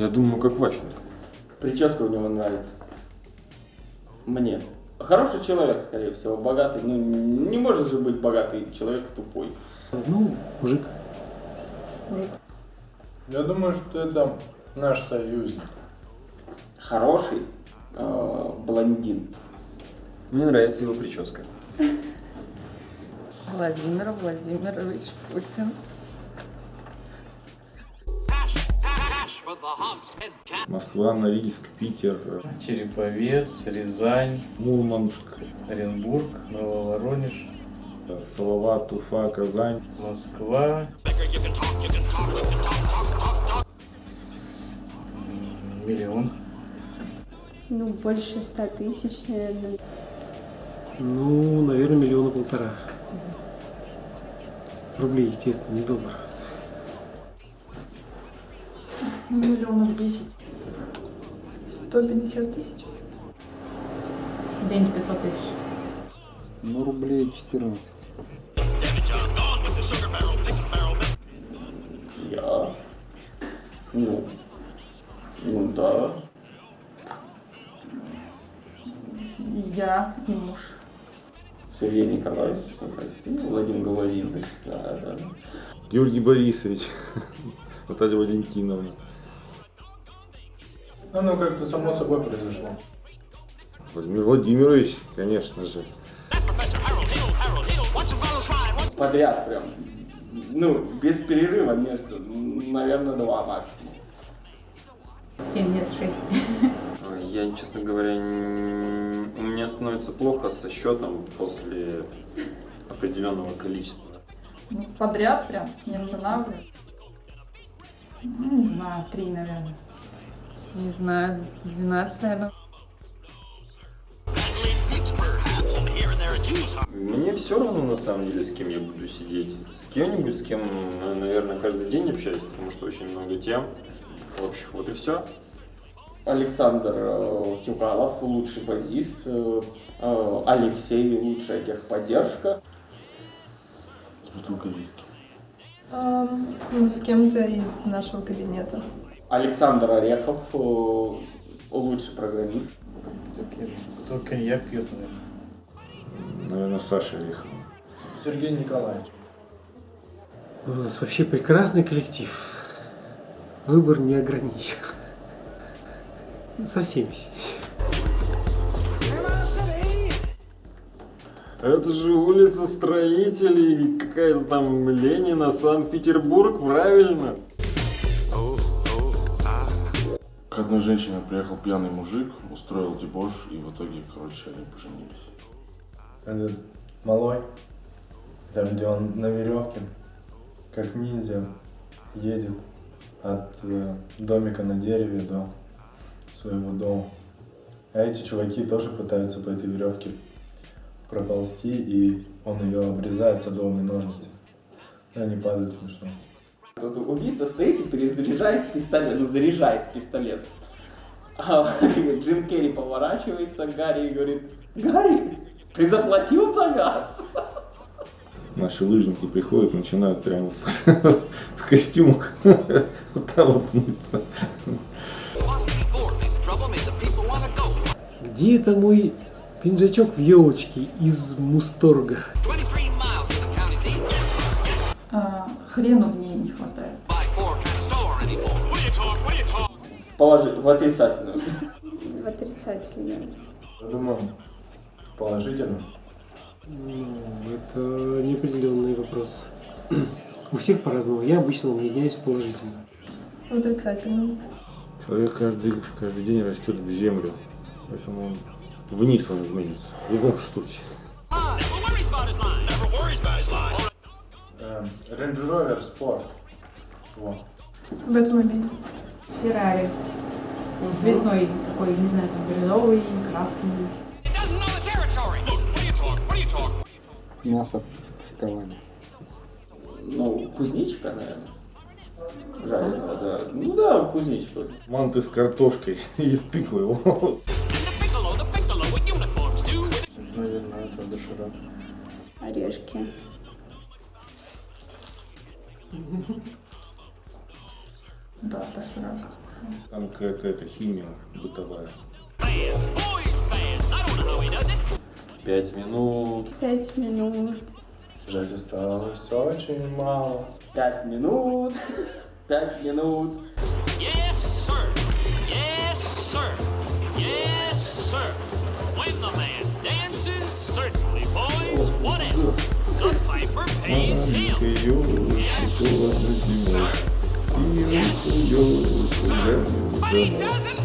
Я думаю, как Ващенко. Прическа у него нравится. Мне. Хороший человек, скорее всего, богатый. Ну, не может же быть богатый человек тупой. Ну, мужик. Я думаю, что это наш союзник. Хороший э, блондин. Мне нравится его прическа. Владимир Владимирович Путин. Москва, Норильск, Питер, Череповец, Рязань, Мурманск, Оренбург, Нововоронеж, Салават, Уфа, Казань. Москва. Миллион. Ну, больше ста тысяч, наверное. Ну, наверное, миллиона полтора. Рублей, естественно, не доллар. Миллионов десять. 150 тысяч. День 500 тысяч. Ну, рублей 14. Я. Ну. Ну да. Я и муж. Сергей Николаевич, ну, прости, Владимир Владимирович, да, да. Георгий Борисович, Наталья Валентиновна. Оно как-то само собой произошло. Владимир Владимирович, конечно же. Подряд прям. Ну, без перерыва между, наверное, два максимум. Семь, нет, шесть. Я, честно говоря, н- у меня становится плохо со счетом после определенного количества. Ну, Подряд прям, не останавливаю. Ну, Не знаю, три, наверное. Не знаю, 12, наверное. Мне все равно, на самом деле, с кем я буду сидеть. С кем-нибудь, с кем, на- наверное, каждый день общаюсь, потому что очень много тем общих. Вот и все. Александр э, Тюгалов, лучший базист. э, э, Алексей, лучшая техподдержка. С бутылкой виски. Ам, ну, с кем-то из нашего кабинета. Александр Орехов, э, лучший программист. Кто коньяк пьет, наверное. Наверное, Саша Орехов. Сергей Николаевич. У нас вообще прекрасный коллектив. Выбор не ограничен. Со всеми. Это же улица строителей, какая-то там Ленина, Санкт-Петербург, правильно? К одной женщине приехал пьяный мужик, устроил дебош, и в итоге, короче, они поженились. Этот малой, там где он на веревке, как ниндзя, едет от э, домика на дереве до своего дома. А эти чуваки тоже пытаются по этой веревке проползти, и он ее обрезает садовыми ножницами. И они падают смешно. Тут убийца стоит и перезаряжает пистолет, ну заряжает пистолет. А Джим Керри поворачивается к Гарри и говорит, Гарри, ты заплатил за газ? Наши лыжники приходят, начинают прямо в, в костюмах вот там вот мыться. Где это мой пинжачок в елочке из Мусторга? А, хрену положи, в отрицательную. В отрицательную. Я думаю, положительно. Ну, это неопределенный вопрос. У всех по-разному. Я обычно меняюсь положительно. В отрицательную. Человек каждый, каждый день растет в землю, поэтому он вниз он изменится, в любом случае. Э, Range Rover Sport. Во. Бэтмобиль. Феррари. Цветной такой, не знаю, там бирюзовый, красный. Мясо шокование. Ну, кузнечика, наверное. Жареного, да. Ну да, кузнечика. Манты с картошкой и с тыквой. Наверное, это доширак. Орешки. Да, доширак. Там какая-то химия бытовая. Пять минут. Пять минут. Жать осталось очень мало. Пять минут. Пять минут. Yes, sir. Yes, sir. Yes, sir. When the man dances, certainly, boys, whatever. The piper pays him. Маленький ёлочки холодно зимой, И